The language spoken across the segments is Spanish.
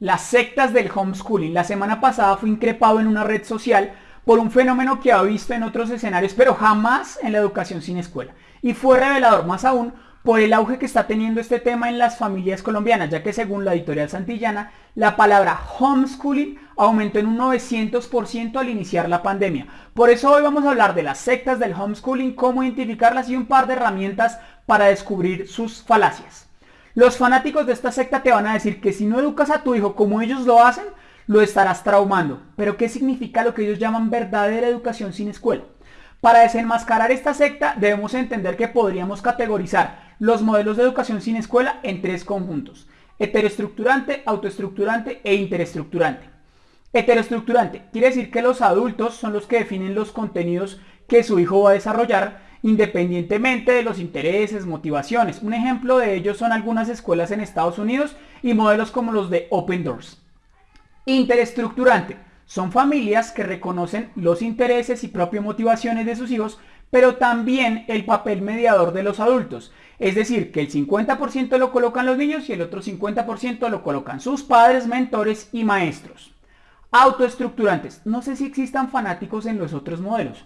Las sectas del homeschooling. La semana pasada fui increpado en una red social por un fenómeno que había visto en otros escenarios, pero jamás en la educación sin escuela. Y fue revelador más aún por el auge que está teniendo este tema en las familias colombianas, ya que según la editorial Santillana, la palabra homeschooling aumentó en un 900% al iniciar la pandemia. Por eso hoy vamos a hablar de las sectas del homeschooling, cómo identificarlas y un par de herramientas para descubrir sus falacias. Los fanáticos de esta secta te van a decir que si no educas a tu hijo como ellos lo hacen, lo estarás traumando. Pero ¿qué significa lo que ellos llaman verdadera educación sin escuela? Para desenmascarar esta secta debemos entender que podríamos categorizar los modelos de educación sin escuela en tres conjuntos. Heteroestructurante, autoestructurante e interestricturante. Heteroestructurante quiere decir que los adultos son los que definen los contenidos que su hijo va a desarrollar independientemente de los intereses, motivaciones. Un ejemplo de ello son algunas escuelas en Estados Unidos y modelos como los de Open Doors. Interestricturante. Son familias que reconocen los intereses y propias motivaciones de sus hijos, pero también el papel mediador de los adultos. Es decir, que el 50% lo colocan los niños y el otro 50% lo colocan sus padres, mentores y maestros. Autoestructurantes. No sé si existan fanáticos en los otros modelos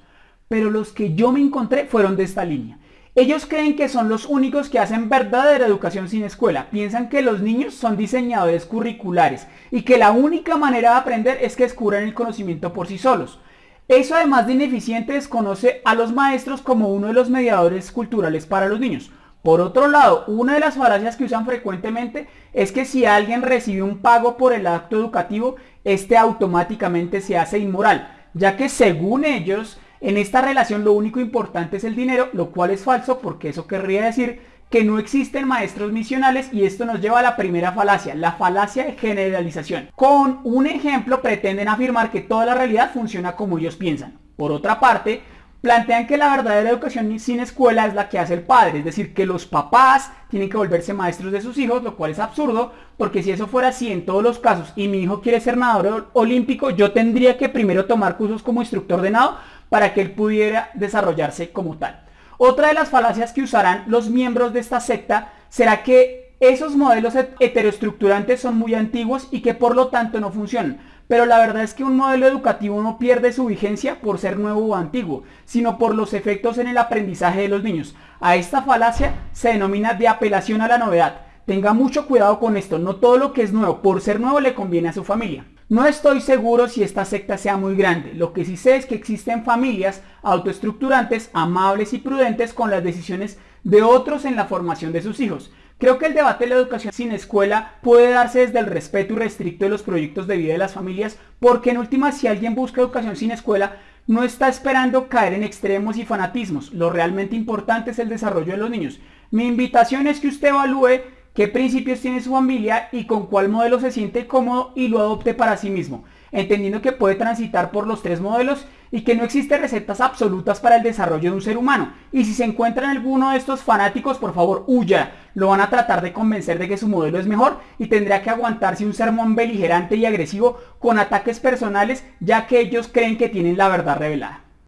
pero los que yo me encontré fueron de esta línea. Ellos creen que son los únicos que hacen verdadera educación sin escuela. Piensan que los niños son diseñadores curriculares y que la única manera de aprender es que descubran el conocimiento por sí solos. Eso además de ineficiente desconoce a los maestros como uno de los mediadores culturales para los niños. Por otro lado, una de las falacias que usan frecuentemente es que si alguien recibe un pago por el acto educativo, este automáticamente se hace inmoral, ya que según ellos, en esta relación lo único importante es el dinero, lo cual es falso porque eso querría decir que no existen maestros misionales y esto nos lleva a la primera falacia, la falacia de generalización. Con un ejemplo pretenden afirmar que toda la realidad funciona como ellos piensan. Por otra parte, plantean que la verdadera educación sin escuela es la que hace el padre, es decir, que los papás tienen que volverse maestros de sus hijos, lo cual es absurdo, porque si eso fuera así en todos los casos y mi hijo quiere ser nadador olímpico, yo tendría que primero tomar cursos como instructor de nado para que él pudiera desarrollarse como tal. Otra de las falacias que usarán los miembros de esta secta será que esos modelos heteroestructurantes son muy antiguos y que por lo tanto no funcionan. Pero la verdad es que un modelo educativo no pierde su vigencia por ser nuevo o antiguo, sino por los efectos en el aprendizaje de los niños. A esta falacia se denomina de apelación a la novedad. Tenga mucho cuidado con esto, no todo lo que es nuevo por ser nuevo le conviene a su familia. No estoy seguro si esta secta sea muy grande, lo que sí sé es que existen familias autoestructurantes, amables y prudentes con las decisiones de otros en la formación de sus hijos. Creo que el debate de la educación sin escuela puede darse desde el respeto irrestricto de los proyectos de vida de las familias, porque en última si alguien busca educación sin escuela, no está esperando caer en extremos y fanatismos. Lo realmente importante es el desarrollo de los niños. Mi invitación es que usted evalúe qué principios tiene su familia y con cuál modelo se siente cómodo y lo adopte para sí mismo, entendiendo que puede transitar por los tres modelos y que no existen recetas absolutas para el desarrollo de un ser humano. Y si se encuentra en alguno de estos fanáticos, por favor, huya. Lo van a tratar de convencer de que su modelo es mejor y tendrá que aguantarse un sermón beligerante y agresivo con ataques personales, ya que ellos creen que tienen la verdad revelada.